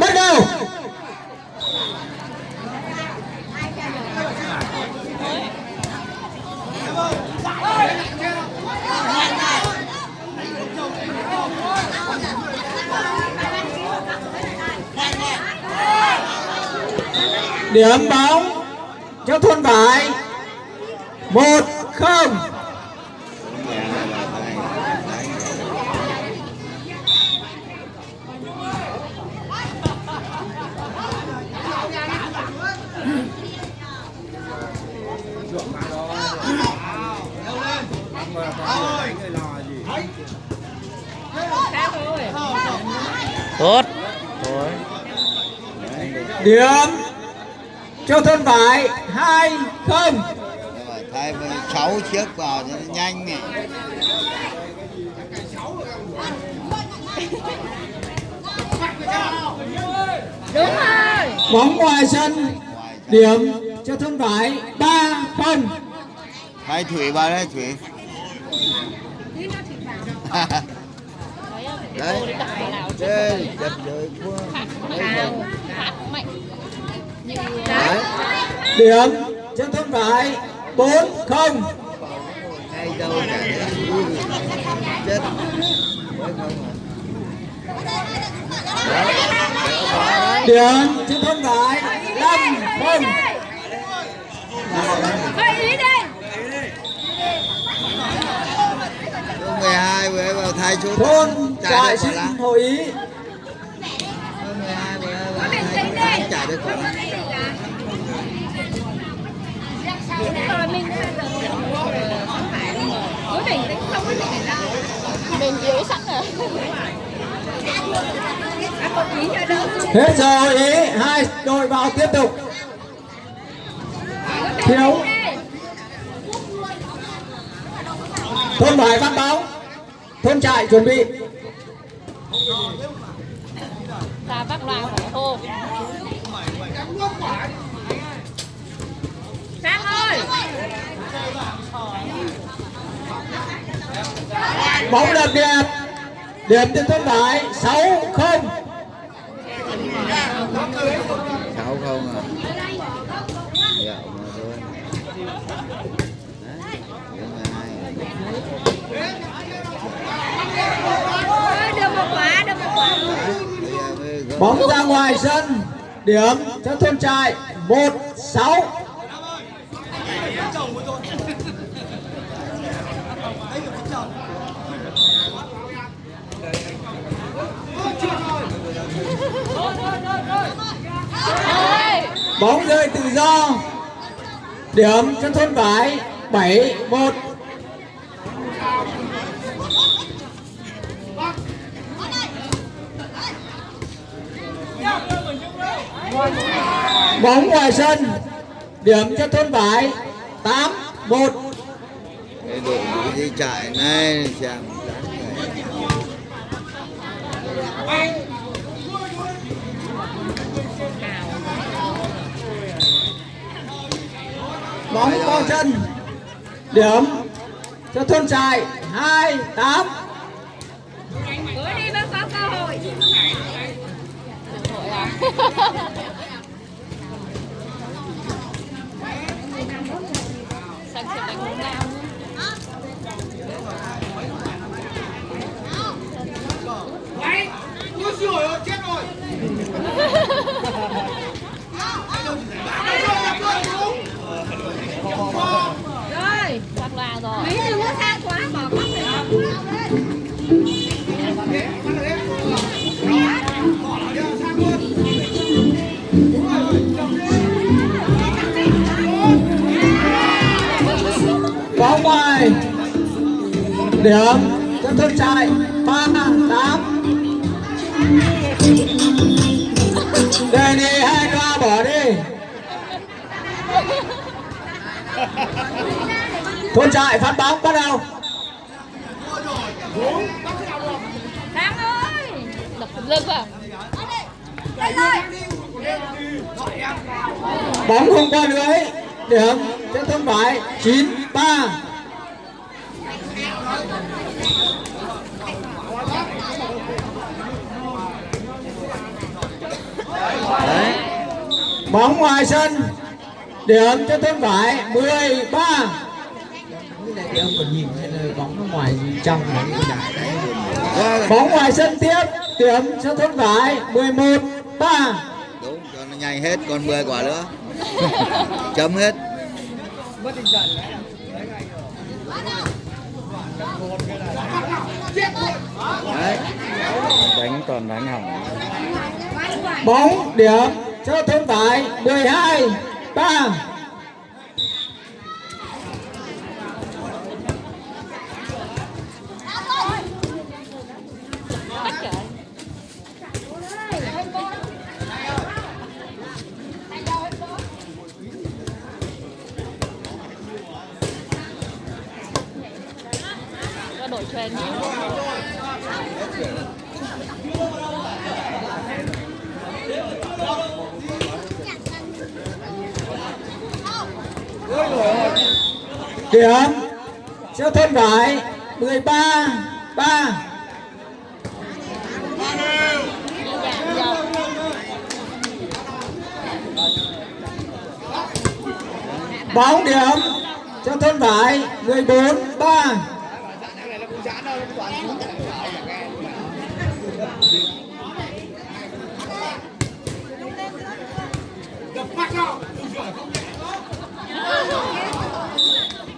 bắt đầu. Điểm bóng cho thôn vải một không. Tốt. Thôi điểm. Cho thôn vải hai không. Thay với sáu chiếc vào cho nó nhanh này đúng rồi bóng ngoài sân. Điểm. Cho thôn vải ba không. Thay thủy vào đây thủy đấy. Đây chật rồi quá. Đấy điểm cho thôn vải bốn không. Hay đâu cả chết. Điểm cho thôn vải năm không. Hơi ý đi. Số 12 vừa thay số thôn trại xin hội ý Số 12 vừa vào thay số tám trả được quả lá. Rồi mình yếu sẵn rồi hết giờ hội ý hai đội vào tiếp tục. Thiếu. Thôn vải phát bóng thôn trại chuẩn bị. Ta bắt loa phải hô Sang ơi. Bóng đập đẹp. Điểm cho thôn vải sáu không sáu không à dạ mà thôi Đấy, số 12. Ôi, được một quả được một quả Bây giờ mới gỡ bóng ra ngoài sân, điểm cho thôn trại một sáu. Bóng rơi tự do, điểm cho thôn vải bảy một. Bóng ngoài sân điểm cho thôn vải tám một. Cái đội ngũ đi chạy này xem bóng vào chân điểm cho thôn trại hai tám. Cơ hội Quá ngoài. Điểm. Cho thân trại ba, tám. Đề nghị hai loa bỏ đi. Thôn trại phát bóng, bắt đầu. Thắng ơi đập lưng vào bóng không qua lưới. Điểm. Cho thân phải. Chín ba. Bóng ngoài sân. Điểm cho tên vải 13 em còn nhìn thấy bóng nó ngoài trong bóng ngoài sân tiếp. Điểm cho thôn vải 11 3 đúng, cho nó nhanh hết, còn 10 quả nữa. Chấm hết. Toàn đánh hỏng bóng điểm cho thôn vải 12 3 Có đổi truyền đi điểm cho thôn vải 13 3 bóng điểm. Cho thôn vải 14 3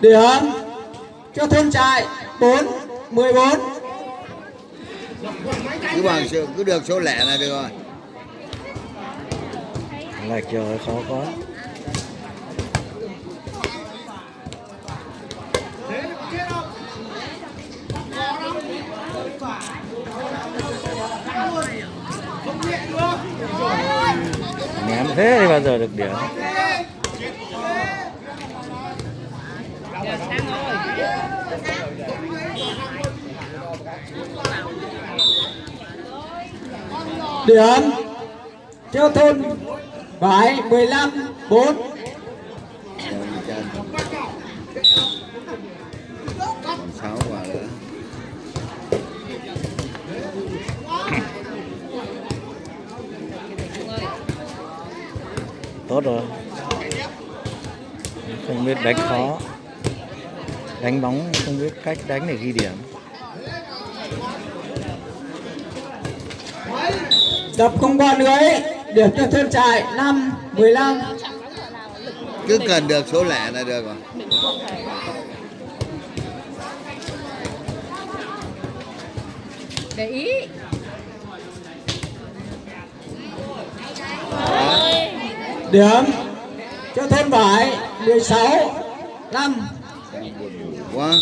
điểm cho thôn trại 4 14 cứ bằng sự cứ được số lẻ là được rồi. Lệch rồi khó quá. Ném thế thì bao giờ được điểm điểm cho thôn vải 15 4 Rồi, chân. còn 6 quả nữa tốt rồi. Không biết đánh khó đánh bóng không biết cách đánh để ghi điểm. Đập không qua lưới điểm cho thôn trại 5 15 cứ cần được số lẻ là được rồi. Để ý. điểm cho thôn vải 16 5 quá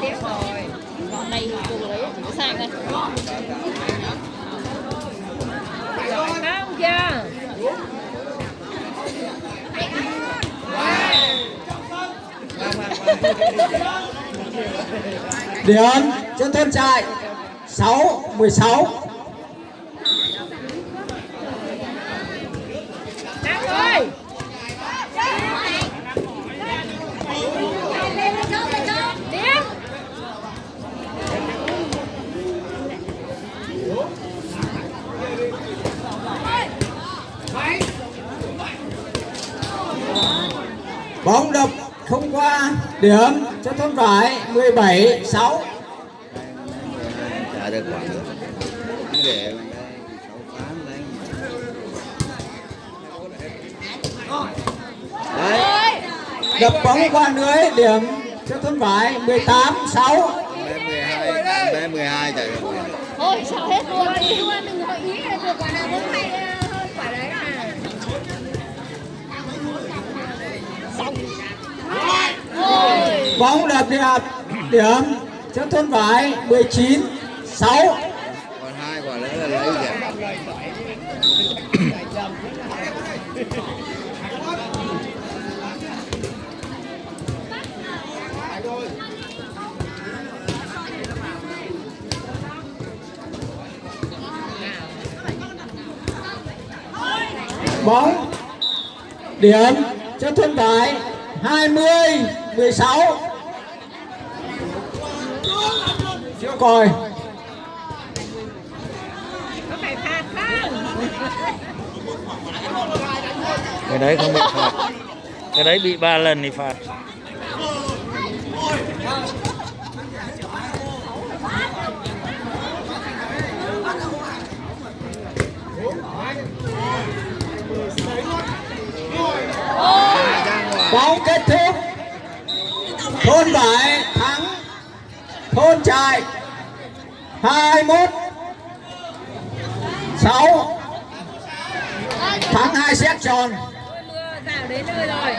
tiếp rồi. Cô lấy chỉ sang đây. Giỏi không chưa? điểm cho thôn trại 6 16 bóng đập không qua điểm cho thôn vải 17 6 trả được quả nữa cứ để đây sáu đấy đập bóng qua lưới điểm cho thôn vải 18 6 bé 12 bé 12 trả được quả Ôi sao hết luôn đi. Đừng có ý là được quả nào cũng hay hơn quả đấy à. Xong. Ôi. bóng đập đẹp điểm cho thôn vải 19 6 còn 2 quả nữa là lấy gì bóng điểm. Cho thôn vải 20 16 Chưa coi có phải phạt không cái đấy không bị phạt. Cái đấy bị ba lần thì phạt. Bóng kết thúc. Thôn bảy thắng. Thôn trại 21 6 thắng hai xét tròn. Mưa rào đến nơi rồi.